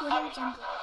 我给讲个。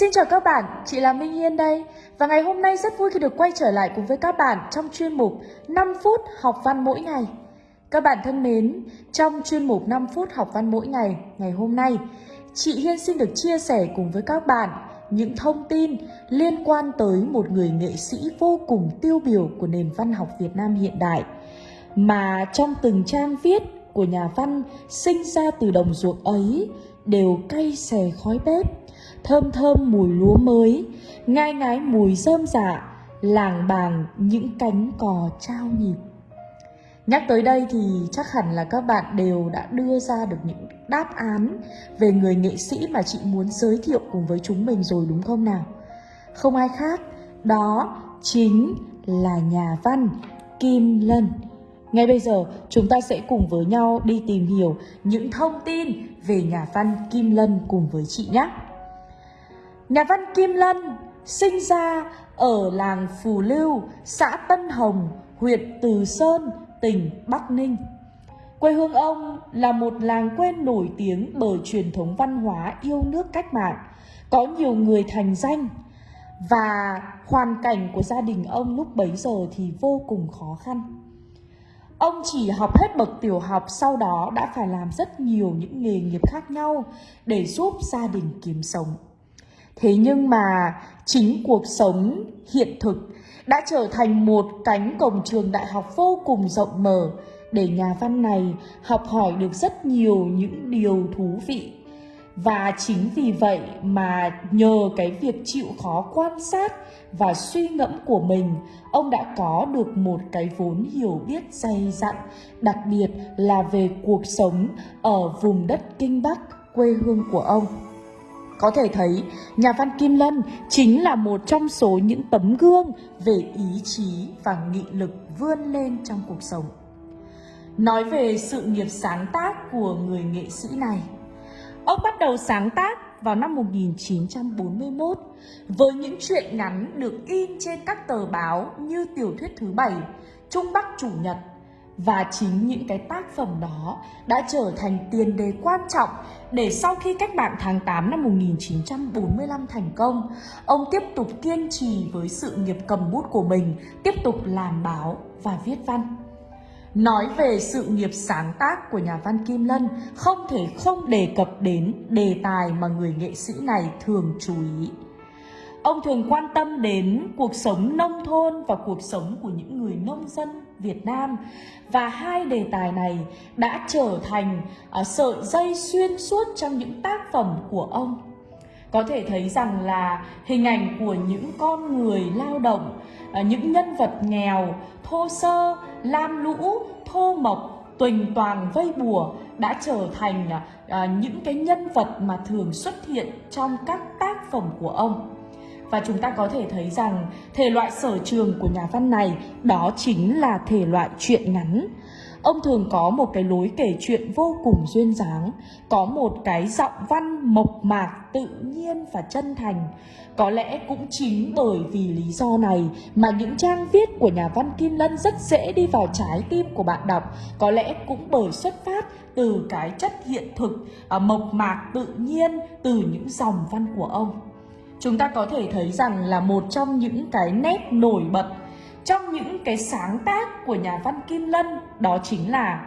Xin chào các bạn, chị là Minh Hiên đây. Và ngày hôm nay rất vui khi được quay trở lại cùng với các bạn trong chuyên mục 5 phút học văn mỗi ngày. Các bạn thân mến, trong chuyên mục 5 phút học văn mỗi ngày ngày hôm nay Chị Hiên xin được chia sẻ cùng với các bạn những thông tin liên quan tới một người nghệ sĩ vô cùng tiêu biểu của nền văn học Việt Nam hiện đại mà trong từng trang viết của nhà văn sinh ra từ đồng ruộng ấy đều cay xè khói bếp, thơm thơm mùi lúa mới, ngai ngái mùi rơm rạ, làng bàng những cánh cò trao nhịp. Nhắc tới đây thì chắc hẳn là các bạn đều đã đưa ra được những đáp án về người nghệ sĩ mà chị muốn giới thiệu cùng với chúng mình rồi đúng không nào? Không ai khác, đó chính là nhà văn Kim Lân. Ngay bây giờ chúng ta sẽ cùng với nhau đi tìm hiểu những thông tin về nhà văn Kim Lân cùng với chị nhé. Nhà văn Kim Lân sinh ra ở làng Phù Lưu, xã Tân Hồng, huyện Từ Sơn, tỉnh Bắc Ninh. Quê hương ông là một làng quê nổi tiếng bởi truyền thống văn hóa yêu nước cách mạng, có nhiều người thành danh và hoàn cảnh của gia đình ông lúc bấy giờ thì vô cùng khó khăn. Ông chỉ học hết bậc tiểu học sau đó đã phải làm rất nhiều những nghề nghiệp khác nhau để giúp gia đình kiếm sống. Thế nhưng mà chính cuộc sống hiện thực đã trở thành một cánh cổng trường đại học vô cùng rộng mở để nhà văn này học hỏi được rất nhiều những điều thú vị. Và chính vì vậy mà nhờ cái việc chịu khó quan sát và suy ngẫm của mình, ông đã có được một cái vốn hiểu biết dày dặn, đặc biệt là về cuộc sống ở vùng đất Kinh Bắc, quê hương của ông. Có thể thấy, nhà văn Kim Lân chính là một trong số những tấm gương về ý chí và nghị lực vươn lên trong cuộc sống. Nói về sự nghiệp sáng tác của người nghệ sĩ này, ông bắt đầu sáng tác vào năm 1941 với những truyện ngắn được in trên các tờ báo như tiểu thuyết thứ bảy, Trung Bắc Chủ nhật và chính những cái tác phẩm đó đã trở thành tiền đề quan trọng để sau khi cách mạng tháng 8 năm 1945 thành công, ông tiếp tục kiên trì với sự nghiệp cầm bút của mình, tiếp tục làm báo và viết văn. Nói về sự nghiệp sáng tác của nhà văn Kim Lân, không thể không đề cập đến đề tài mà người nghệ sĩ này thường chú ý. Ông thường quan tâm đến cuộc sống nông thôn và cuộc sống của những người nông dân Việt Nam và hai đề tài này đã trở thành uh, sợi dây xuyên suốt trong những tác phẩm của ông. Có thể thấy rằng là hình ảnh của những con người lao động, uh, những nhân vật nghèo, thô sơ, lam lũ, thô mộc, tuỳnh toàn vây bùa đã trở thành uh, những cái nhân vật mà thường xuất hiện trong các tác phẩm của ông. Và chúng ta có thể thấy rằng thể loại sở trường của nhà văn này đó chính là thể loại truyện ngắn. Ông thường có một cái lối kể chuyện vô cùng duyên dáng, có một cái giọng văn mộc mạc, tự nhiên và chân thành. Có lẽ cũng chính bởi vì lý do này mà những trang viết của nhà văn Kim Lân rất dễ đi vào trái tim của bạn đọc. Có lẽ cũng bởi xuất phát từ cái chất hiện thực, à, mộc mạc, tự nhiên từ những dòng văn của ông chúng ta có thể thấy rằng là một trong những cái nét nổi bật trong những cái sáng tác của nhà văn Kim Lân đó chính là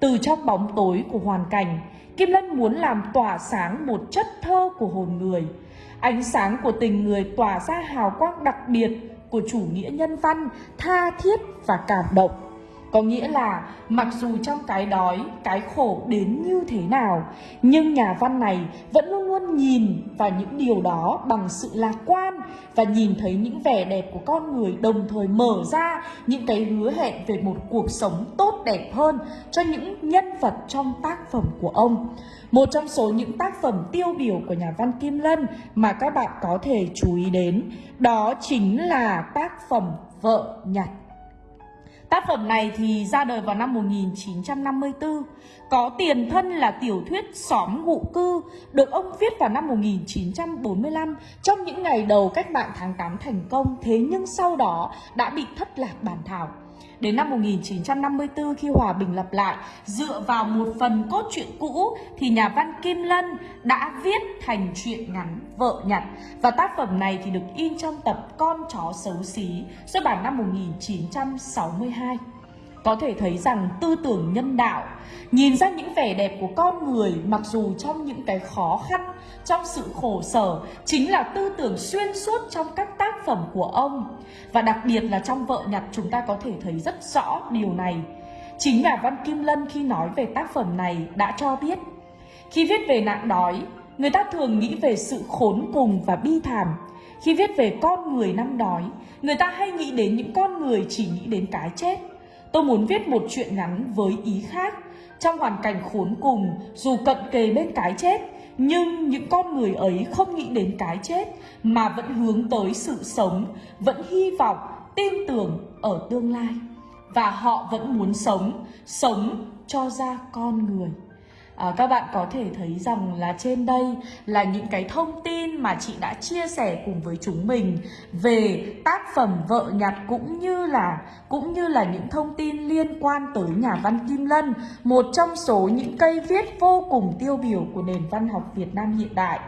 từ trong bóng tối của hoàn cảnh, Kim Lân muốn làm tỏa sáng một chất thơ của hồn người. Ánh sáng của tình người tỏa ra hào quang đặc biệt của chủ nghĩa nhân văn, tha thiết và cảm động. Có nghĩa là mặc dù trong cái đói, cái khổ đến như thế nào Nhưng nhà văn này vẫn luôn luôn nhìn vào những điều đó bằng sự lạc quan Và nhìn thấy những vẻ đẹp của con người đồng thời mở ra những cái hứa hẹn về một cuộc sống tốt đẹp hơn Cho những nhân vật trong tác phẩm của ông một trong số những tác phẩm tiêu biểu của nhà văn Kim Lân mà các bạn có thể chú ý đến đó chính là tác phẩm Vợ Nhặt. Tác phẩm này thì ra đời vào năm 1954, có tiền thân là tiểu thuyết Xóm ngụ cư, được ông viết vào năm 1945 trong những ngày đầu cách mạng tháng 8 thành công, thế nhưng sau đó đã bị thất lạc bản thảo. Đến năm 1954 khi hòa bình lập lại, dựa vào một phần cốt truyện cũ thì nhà văn Kim Lân đã viết thành truyện ngắn Vợ Nhặt. Và tác phẩm này thì được in trong tập Con chó xấu xí xuất bản năm 1962 có thể thấy rằng tư tưởng nhân đạo, nhìn ra những vẻ đẹp của con người, mặc dù trong những cái khó khăn, trong sự khổ sở, chính là tư tưởng xuyên suốt trong các tác phẩm của ông. Và đặc biệt là trong vợ nhặt chúng ta có thể thấy rất rõ điều này. Chính nhà văn kim lân khi nói về tác phẩm này đã cho biết, khi viết về nạn đói, người ta thường nghĩ về sự khốn cùng và bi thảm. Khi viết về con người năm đói, người ta hay nghĩ đến những con người chỉ nghĩ đến cái chết. Tôi muốn viết một chuyện ngắn với ý khác. Trong hoàn cảnh khốn cùng, dù cận kề bên cái chết, nhưng những con người ấy không nghĩ đến cái chết mà vẫn hướng tới sự sống, vẫn hy vọng, tin tưởng ở tương lai. Và họ vẫn muốn sống, sống cho ra con người à, các bạn có thể thấy rằng là trên đây là những cái thông tin mà chị đã chia sẻ cùng với chúng mình về tác phẩm vợ nhặt cũng như là cũng như là những thông tin liên quan tới nhà văn Kim Lân một trong số những cây viết vô cùng tiêu biểu của nền văn học Việt Nam hiện đại.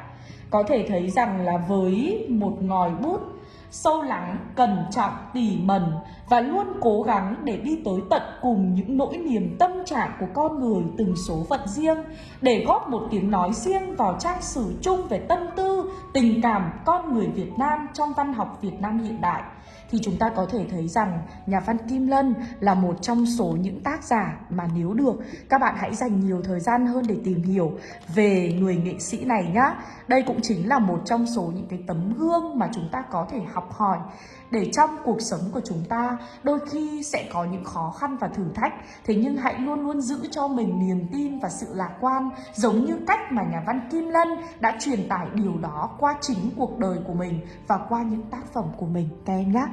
Có thể thấy rằng là với một ngòi bút sâu lắng, cẩn trọng, tỉ mẩn và luôn cố gắng để đi tới tận cùng những nỗi niềm tâm trạng của con người từng số phận riêng để góp một tiếng nói riêng vào trang sử chung về tâm tư, tình cảm con người Việt Nam trong văn học Việt Nam hiện đại thì chúng ta có thể thấy rằng nhà văn Kim Lân là một trong số những tác giả mà nếu được, các bạn hãy dành nhiều thời gian hơn để tìm hiểu về người nghệ sĩ này nhá. Đây cũng chính là một trong số những cái tấm gương mà chúng ta có thể học hỏi để trong cuộc sống của chúng ta, đôi khi sẽ có những khó khăn và thử thách thế nhưng hãy luôn luôn giữ cho mình niềm tin và sự lạc quan, giống như cách mà nhà văn Kim Lân đã truyền tải điều đó qua chính cuộc đời của mình và qua những tác phẩm của mình, các em nhé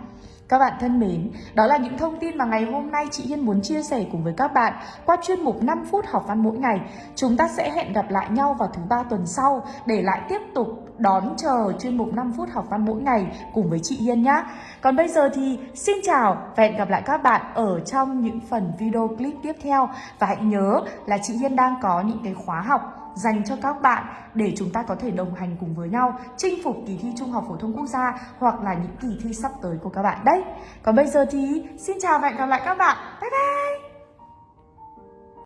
các bạn thân mến, đó là những thông tin mà ngày hôm nay chị Hiên muốn chia sẻ cùng với các bạn qua chuyên mục 5 phút học văn mỗi ngày. Chúng ta sẽ hẹn gặp lại nhau vào thứ ba tuần sau để lại tiếp tục đón chờ chuyên mục 5 phút học văn mỗi ngày cùng với chị Hiên nhé. Còn bây giờ thì xin chào và hẹn gặp lại các bạn ở trong những phần video clip tiếp theo. Và hãy nhớ là chị Hiên đang có những cái khóa học dành cho các bạn để chúng ta có thể đồng hành cùng với nhau, chinh phục kỳ thi Trung học phổ thông quốc gia hoặc là những kỳ thi sắp tới của các bạn đấy. Còn bây giờ thì xin chào và hẹn gặp lại các bạn. Bye bye!